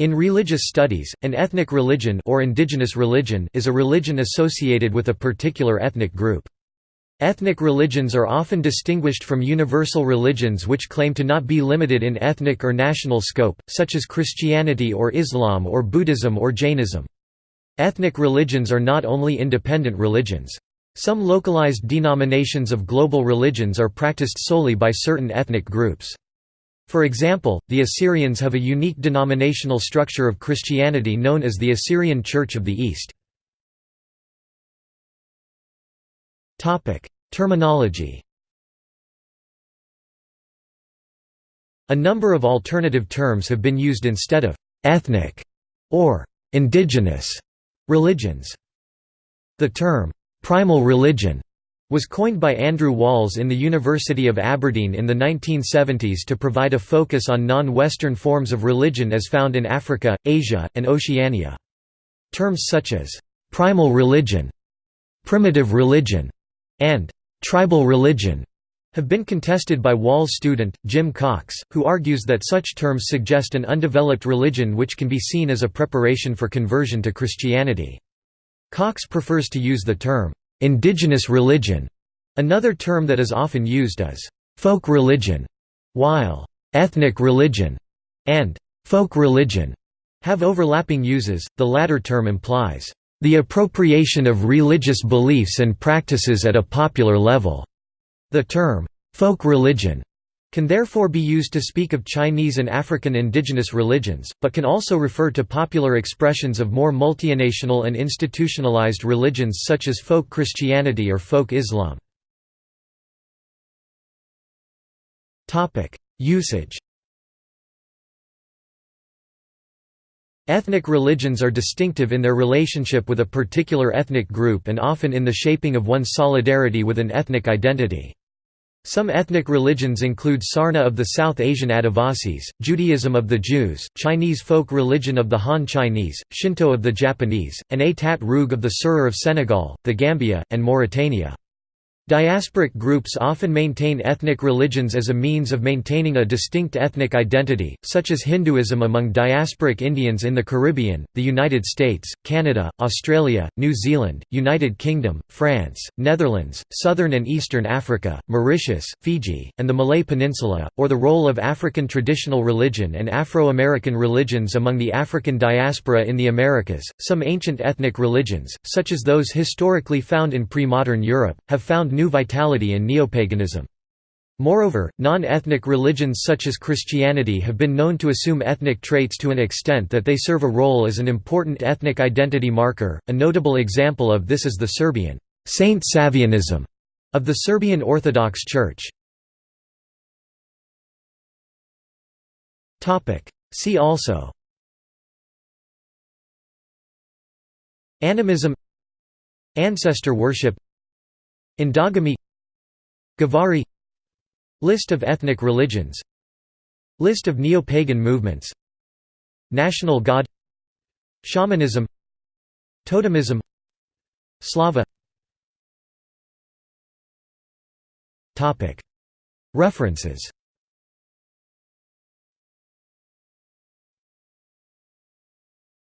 In religious studies, an ethnic religion or indigenous religion is a religion associated with a particular ethnic group. Ethnic religions are often distinguished from universal religions which claim to not be limited in ethnic or national scope, such as Christianity or Islam or Buddhism or Jainism. Ethnic religions are not only independent religions. Some localized denominations of global religions are practiced solely by certain ethnic groups. For example, the Assyrians have a unique denominational structure of Christianity known as the Assyrian Church of the East. Terminology A number of alternative terms have been used instead of «ethnic» or «indigenous» religions. The term «primal religion» was coined by Andrew Walls in the University of Aberdeen in the 1970s to provide a focus on non-Western forms of religion as found in Africa, Asia, and Oceania. Terms such as «primal religion», «primitive religion», and «tribal religion» have been contested by Wall's student, Jim Cox, who argues that such terms suggest an undeveloped religion which can be seen as a preparation for conversion to Christianity. Cox prefers to use the term indigenous religion. Another term that is often used is folk religion, while ethnic religion and folk religion have overlapping uses. The latter term implies the appropriation of religious beliefs and practices at a popular level. The term folk religion can therefore be used to speak of Chinese and African indigenous religions, but can also refer to popular expressions of more multinational and institutionalized religions such as folk Christianity or folk Islam. Usage Ethnic religions are distinctive in their relationship with a particular ethnic group and often in the shaping of one's solidarity with an ethnic identity. Some ethnic religions include Sarna of the South Asian Adivasis, Judaism of the Jews, Chinese folk religion of the Han Chinese, Shinto of the Japanese, and Atat Rug of the Serer of Senegal, the Gambia, and Mauritania. Diasporic groups often maintain ethnic religions as a means of maintaining a distinct ethnic identity, such as Hinduism among diasporic Indians in the Caribbean, the United States, Canada, Australia, New Zealand, United Kingdom, France, Netherlands, Southern and Eastern Africa, Mauritius, Fiji, and the Malay Peninsula, or the role of African traditional religion and Afro-American religions among the African diaspora in the Americas. Some ancient ethnic religions, such as those historically found in pre-modern Europe, have found new vitality in neopaganism. Moreover, non-ethnic religions such as Christianity have been known to assume ethnic traits to an extent that they serve a role as an important ethnic identity marker. A notable example of this is the Serbian Saint Savianism of the Serbian Orthodox Church. Topic: See also Animism Ancestor worship Endogamy Gavari List of ethnic religions List of neo-pagan movements National god Shamanism Totemism Slava. References